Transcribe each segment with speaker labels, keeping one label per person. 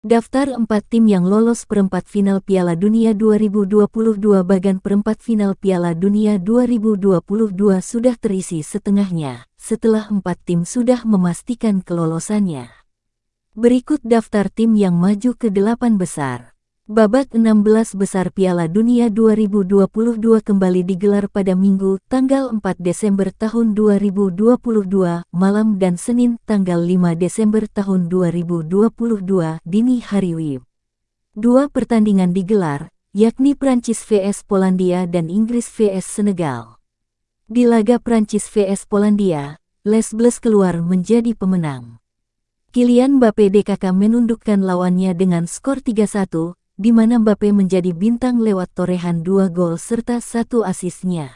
Speaker 1: Daftar empat tim yang lolos perempat final Piala Dunia 2022 bagan perempat final Piala Dunia 2022 sudah terisi setengahnya, setelah empat tim sudah memastikan kelolosannya. Berikut daftar tim yang maju ke delapan besar. Babak 16 besar Piala Dunia 2022 kembali digelar pada Minggu, tanggal 4 Desember tahun 2022, malam dan Senin, tanggal 5 Desember tahun 2022, dini hari WIB. Dua pertandingan digelar, yakni Prancis vs Polandia dan Inggris vs Senegal. Di laga Prancis vs Polandia, Les Bleus keluar menjadi pemenang. Kylian Mbappe DKK menundukkan lawannya dengan skor 3-1, di mana Mbappe menjadi bintang lewat torehan dua gol serta satu asisnya.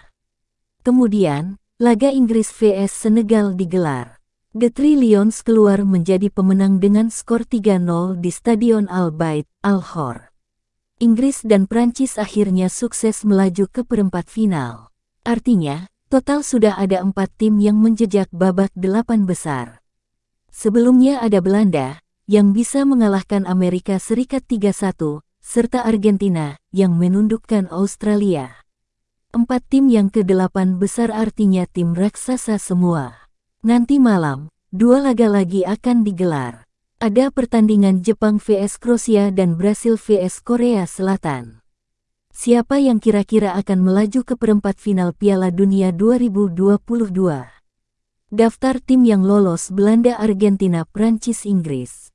Speaker 1: Kemudian, laga Inggris vs Senegal digelar. The Three Lions keluar menjadi pemenang dengan skor 3-0 di Stadion Al Bayt, Al Khor. Inggris dan Prancis akhirnya sukses melaju ke perempat final. Artinya, total sudah ada empat tim yang menjejak babak delapan besar. Sebelumnya ada Belanda, yang bisa mengalahkan Amerika Serikat 3-1, serta Argentina yang menundukkan Australia. Empat tim yang ke-8 besar artinya tim raksasa semua. Nanti malam, dua laga lagi akan digelar. Ada pertandingan Jepang vs Kroasia dan Brasil vs Korea Selatan. Siapa yang kira-kira akan melaju ke perempat final Piala Dunia 2022? Daftar tim yang lolos Belanda, Argentina, Prancis, Inggris.